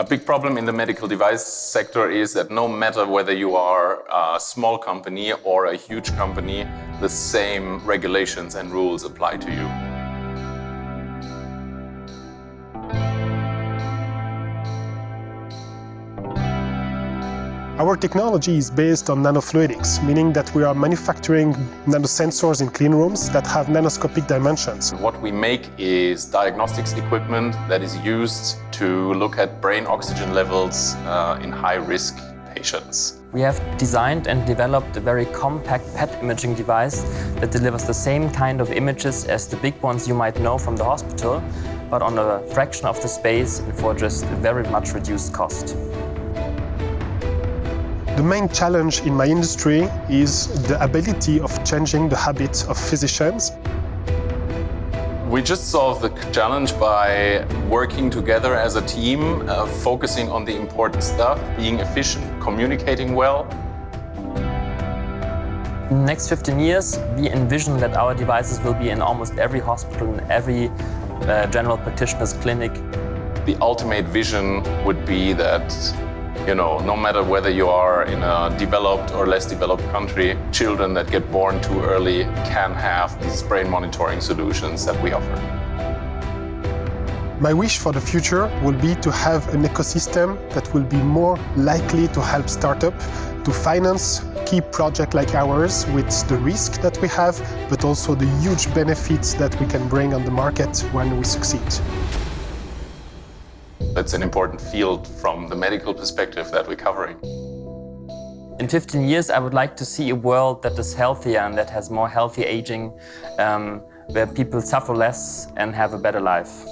A big problem in the medical device sector is that no matter whether you are a small company or a huge company, the same regulations and rules apply to you. Our technology is based on nanofluidics, meaning that we are manufacturing nanosensors in clean rooms that have nanoscopic dimensions. What we make is diagnostics equipment that is used to look at brain oxygen levels uh, in high-risk patients. We have designed and developed a very compact PET imaging device that delivers the same kind of images as the big ones you might know from the hospital, but on a fraction of the space and for just a very much reduced cost. The main challenge in my industry is the ability of changing the habits of physicians. We just solved the challenge by working together as a team, uh, focusing on the important stuff, being efficient, communicating well. In the next 15 years, we envision that our devices will be in almost every hospital, in every uh, general practitioner's clinic. The ultimate vision would be that you know, no matter whether you are in a developed or less developed country, children that get born too early can have these brain monitoring solutions that we offer. My wish for the future will be to have an ecosystem that will be more likely to help startups to finance key projects like ours with the risk that we have, but also the huge benefits that we can bring on the market when we succeed. It's an important field from the medical perspective that we're covering. In 15 years, I would like to see a world that is healthier and that has more healthy aging, um, where people suffer less and have a better life.